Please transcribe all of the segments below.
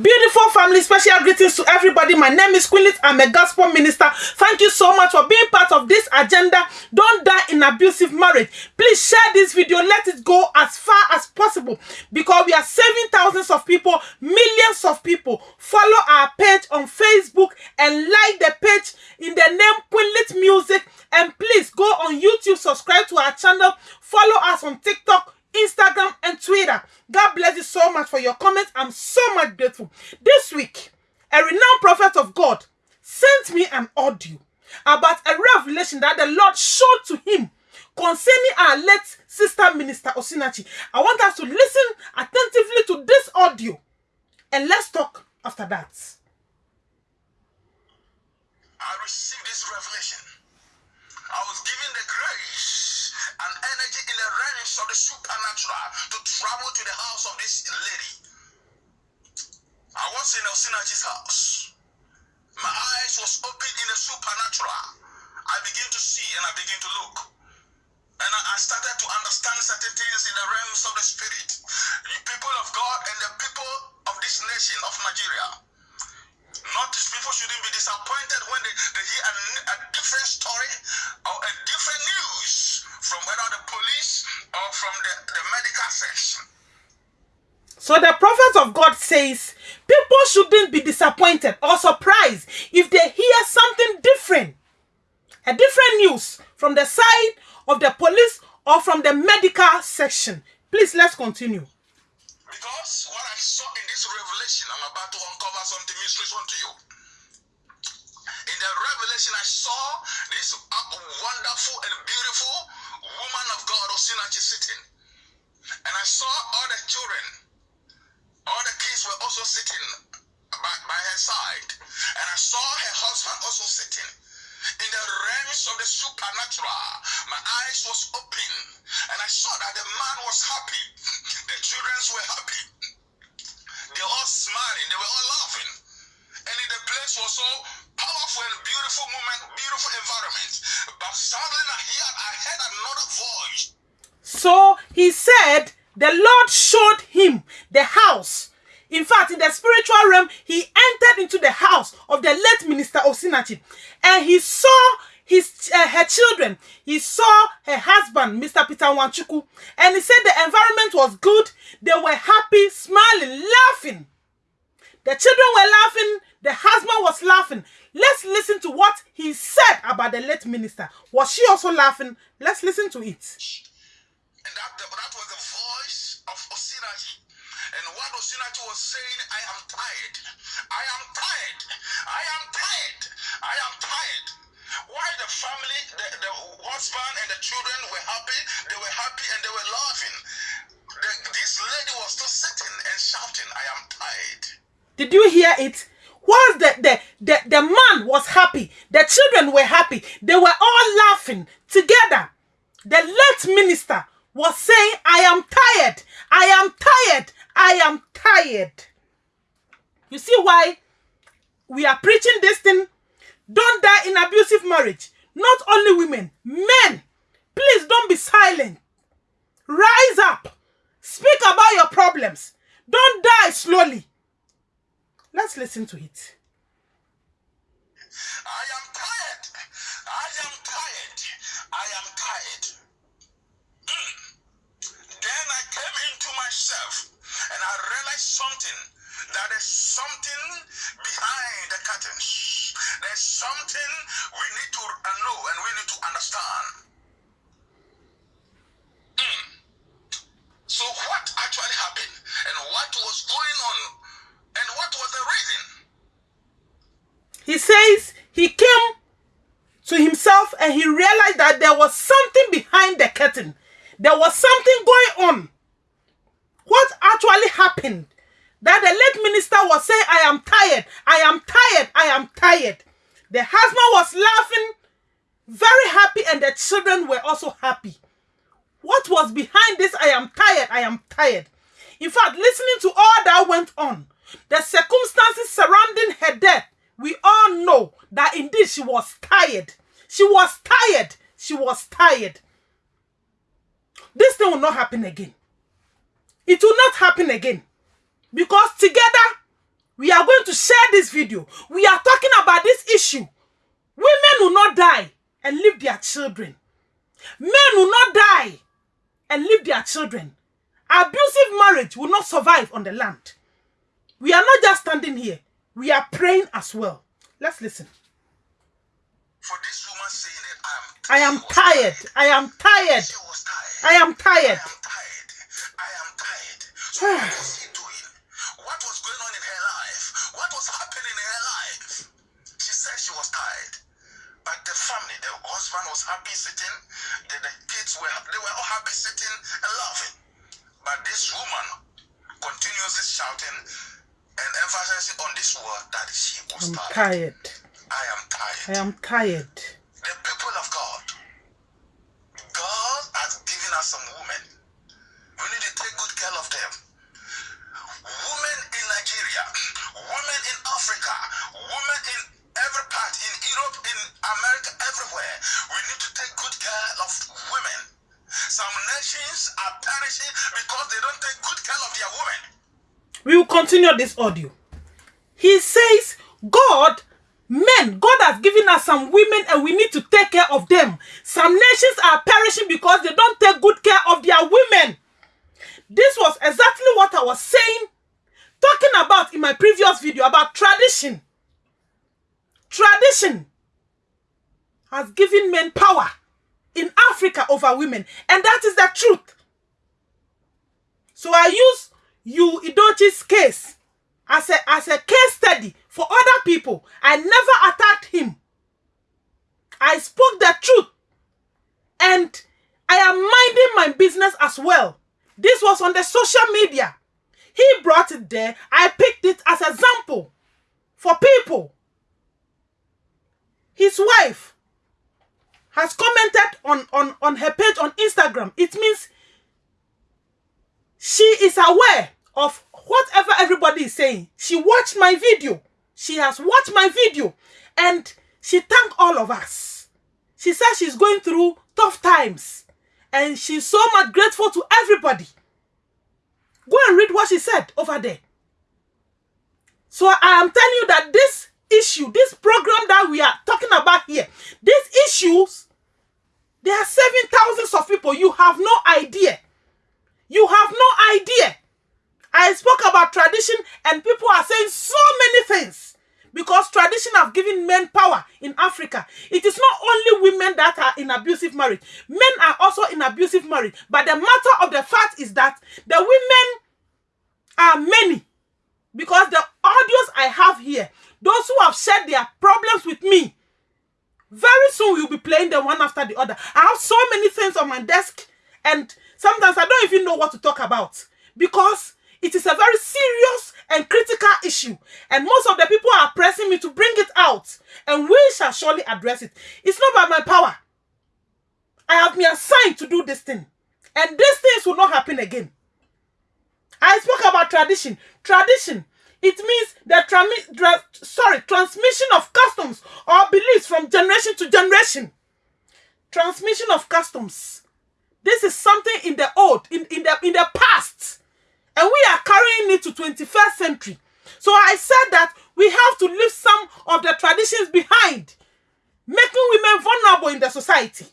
Beautiful family, special greetings to everybody. My name is Queen I'm a gospel minister. Thank you so much for being part of this agenda. Don't die in abusive marriage. Please share this video. Let it go as far as possible because we are saving thousands of people, millions of people. Follow our page on Facebook and like the page in the name Queenlit Music. And please go on YouTube, subscribe to our channel, follow us on TikTok, Instagram, and Twitter. God bless you so much for your comments. I'm so much grateful. This week, a renowned prophet of God sent me an audio about a revelation that the Lord showed to him concerning our late sister minister Osinachi. I want us to listen attentively to this audio and let's talk after that. I received this revelation. I was given the grace and energy in the realms of the supernatural to travel to the house of this lady. I was in Osinachi's house. My eyes was opened in the supernatural. I begin to see and I begin to look. And I started to understand certain things in the realms of the spirit. The people of God and the people of this nation So the prophet of God says people shouldn't be disappointed or surprised if they hear something different. A different news from the side of the police or from the medical section. Please, let's continue. Because what I saw in this revelation, I'm about to uncover something mysteries unto you. In the revelation, I saw this uh, wonderful and beautiful woman of God, Osinachi, sitting. Were happy. They were all smiling. They were all laughing. And the place was so powerful and beautiful moment, beautiful environment. But suddenly I heard, I heard another voice. So he said the Lord showed him the house. In fact, in the spiritual realm, he entered into the house of the late minister of Osinachi, and he saw his uh, her children. He saw her husband, Mr. Peter Nwachukwu, and he said the environment was good. They were happy, smiling, laughing. The children were laughing. The husband was laughing. Let's listen to what he said about the late minister. Was she also laughing? Let's listen to it. And that, that was the voice of Osinachi. And what Osinachi was saying, I am tired. I am tired. I am tired. I am tired. Why the family, the, the husband and the children were happy, they were happy and they were laughing. The, this lady was still sitting and shouting, I am tired. Did you hear it? Whilst the, the, the, the man was happy, the children were happy, they were all laughing together. The late minister was saying, I am tired, I am tired, I am tired. You see why we are preaching this thing? Don't die in abusive marriage. Not only women, men. Please don't be silent. Rise up. Speak about your problems. Don't die slowly. Let's listen to it. I am tired. I am tired. I am tired. Mm. Then I came into myself and I realized something that there's something behind the curtains. There's something we need to know and we need to understand. Mm. So, what actually happened and what was going on and what was the reason? He says he came to himself and he realized that there was something behind the curtain. There was something going on. What actually happened? That the late minister was saying, I am tired, I am tired, I am tired. The husband was laughing, very happy, and the children were also happy. What was behind this? I am tired, I am tired. In fact, listening to all that went on, the circumstances surrounding her death, we all know that indeed she was tired. She was tired. She was tired. This thing will not happen again. It will not happen again. Because together We are going this video. We are talking about this issue. Women will not die and leave their children. Men will not die and leave their children. Abusive marriage will not survive on the land. We are not just standing here. We are praying as well. Let's listen. For this woman saying that I am tired. I am tired. She was tired. I am tired. I am tired. I am tired. So the, the kids were they were all happy sitting and laughing. But this woman continuously shouting and emphasizing on this word that she was I'm tired. tired. I am tired. I am tired. the people of God. God has given us some women. We need to take continue this audio. He says, God, men, God has given us some women and we need to take care of them. Some nations are perishing because they don't take good care of their women. This was exactly what I was saying, talking about in my previous video about tradition. Tradition has given men power in Africa over women, and that is the truth. So I use you Idochi's case as a as a case study for other people. I never attacked him. I spoke the truth. And I am minding my business as well. This was on the social media. He brought it there. I picked it as example for people. His wife has commented on, on, on her page on Instagram. It means she is aware of whatever everybody is saying. She watched my video. She has watched my video and she thanked all of us. She says she's going through tough times and she's so much grateful to everybody. Go and read what she said over there. So I am telling you that this issue, this program that we are talking about here, these issues, they are saving thousands of people. You have no idea. You have no idea. I spoke about tradition and people are saying so many things because tradition have given men power in Africa. It is not only women that are in abusive marriage. Men are also in abusive marriage. But the matter of the fact is that the women are many because the audios I have here, those who have shared their problems with me, very soon we'll be playing them one after the other. I have so many things on my desk and sometimes I don't even know what to talk about because it is a very serious and critical issue. And most of the people are pressing me to bring it out. And we shall surely address it. It's not by my power. I have been assigned to do this thing. And these things will not happen again. I spoke about tradition. Tradition. It means the tra- sorry, transmission of customs or beliefs from generation to generation. Transmission of customs. This is something in the old, in, in the in the past and we are carrying it to 21st century. So I said that we have to leave some of the traditions behind, making women vulnerable in the society.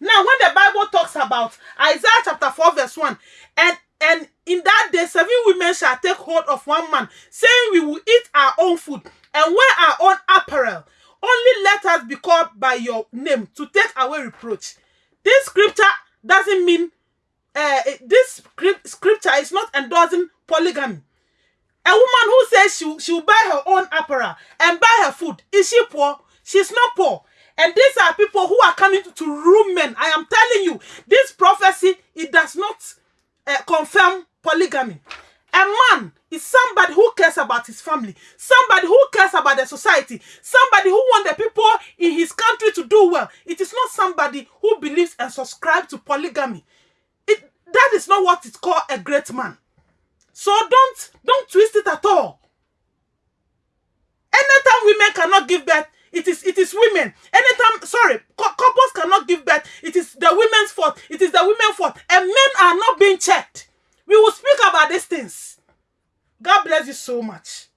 Now, when the Bible talks about Isaiah chapter 4, verse 1, and, and in that day seven women shall take hold of one man, saying, We will eat our own food and wear our own apparel. Only let us be called by your name to take away reproach. This scripture doesn't mean uh, this scripture is not endorsing polygamy. A woman who says she she will buy her own apparel and buy her food, is she poor? She's not poor. And these are people who are coming to, rule men. I am telling you, this prophecy, it does not uh, confirm polygamy. A man is somebody who cares about his family, somebody who cares about the society, somebody who wants the people in his country to do well. It is not somebody who believes and subscribes to polygamy. That is not what is called a great man. So don't don't twist it at all. Anytime women cannot give birth, it is it is women. Anytime, sorry, couples cannot give birth, it is the women's fault. It is the women's fault. And men are not being checked. We will speak about these things. God bless you so much.